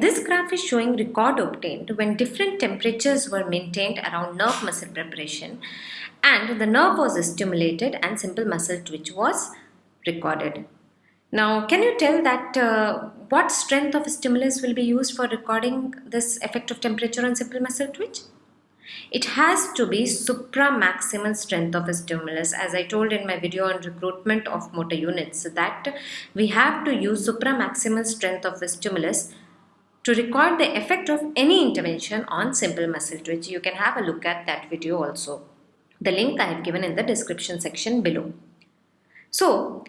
This graph is showing record obtained when different temperatures were maintained around nerve muscle preparation and the nerve was stimulated and simple muscle twitch was recorded. Now, can you tell that uh, what strength of stimulus will be used for recording this effect of temperature on simple muscle twitch? It has to be supramaximal strength of a stimulus as I told in my video on recruitment of motor units that we have to use supramaximal strength of stimulus to record the effect of any intervention on simple muscle twitch. You can have a look at that video also. The link I have given in the description section below. So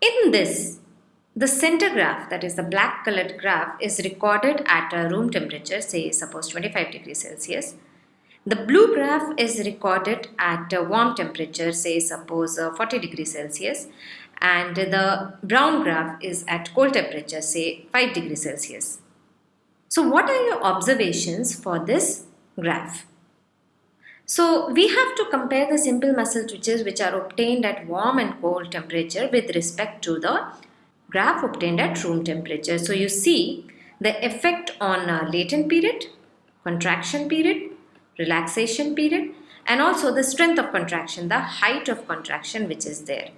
in this the center graph that is the black colored graph is recorded at a room temperature say suppose 25 degrees Celsius the blue graph is recorded at a warm temperature, say suppose uh, 40 degrees Celsius and the brown graph is at cold temperature, say 5 degrees Celsius. So what are your observations for this graph? So we have to compare the simple muscle twitches which are obtained at warm and cold temperature with respect to the graph obtained at room temperature. So you see the effect on latent period, contraction period relaxation period and also the strength of contraction, the height of contraction which is there.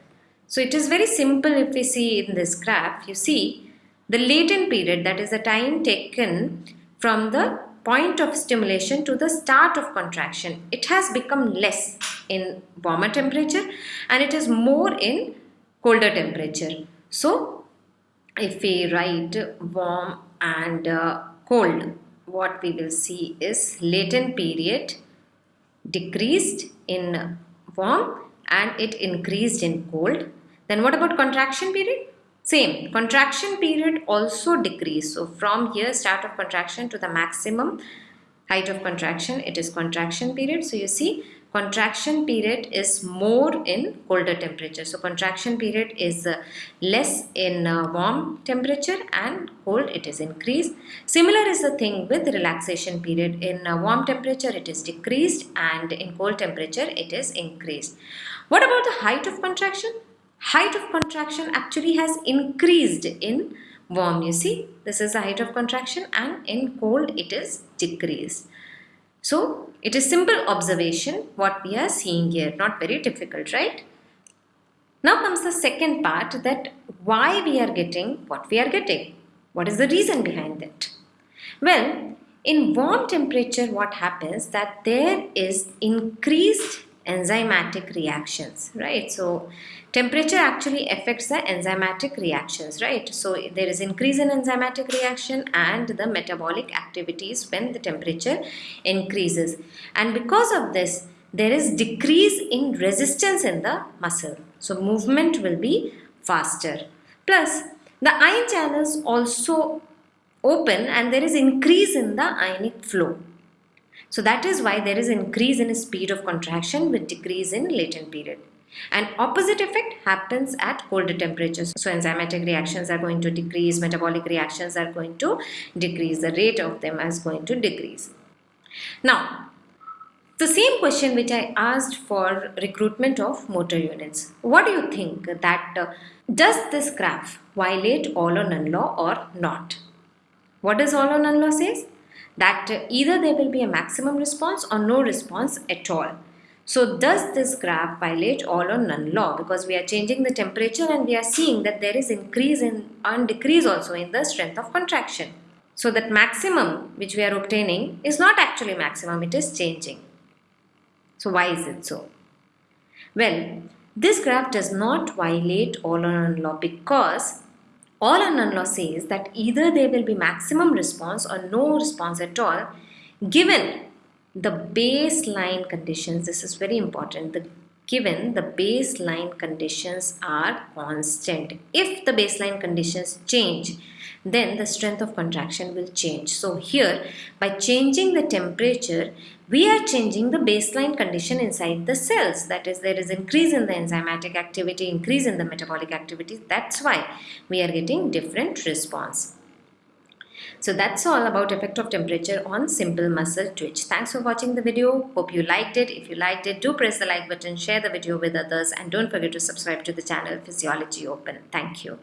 So it is very simple if we see in this graph, you see the latent period that is the time taken from the point of stimulation to the start of contraction. It has become less in warmer temperature and it is more in colder temperature. So if we write warm and uh, cold what we will see is latent period decreased in warm and it increased in cold. Then what about contraction period? Same, contraction period also decreased. So from here start of contraction to the maximum height of contraction it is contraction period. So you see contraction period is more in colder temperature. So contraction period is uh, less in uh, warm temperature and cold it is increased. Similar is the thing with relaxation period. In uh, warm temperature it is decreased and in cold temperature it is increased. What about the height of contraction? Height of contraction actually has increased in warm you see this is the height of contraction and in cold it is decreased. So it is simple observation what we are seeing here, not very difficult, right? Now comes the second part that why we are getting what we are getting. What is the reason behind that? Well, in warm temperature what happens that there is increased enzymatic reactions, right? So temperature actually affects the enzymatic reactions, right? So there is increase in enzymatic reaction and the metabolic activities when the temperature increases. And because of this, there is decrease in resistance in the muscle. So movement will be faster. Plus, the ion channels also open and there is increase in the ionic flow. So that is why there is increase in speed of contraction with decrease in latent period. An opposite effect happens at colder temperatures. So enzymatic reactions are going to decrease, metabolic reactions are going to decrease, the rate of them is going to decrease. Now, the same question which I asked for recruitment of motor units. What do you think that uh, does this graph violate all or none law or not? What does all or none law says? That either there will be a maximum response or no response at all. So does this graph violate all or none law because we are changing the temperature and we are seeing that there is increase in and decrease also in the strength of contraction. So that maximum which we are obtaining is not actually maximum, it is changing. So why is it so? Well, this graph does not violate all or none law because all or none law says that either there will be maximum response or no response at all given the baseline conditions. This is very important. The given the baseline conditions are constant. If the baseline conditions change, then the strength of contraction will change. So here, by changing the temperature, we are changing the baseline condition inside the cells. That is, there is increase in the enzymatic activity, increase in the metabolic activity. That's why we are getting different response. So that's all about effect of temperature on simple muscle twitch. Thanks for watching the video. Hope you liked it. If you liked it, do press the like button, share the video with others and don't forget to subscribe to the channel Physiology Open. Thank you.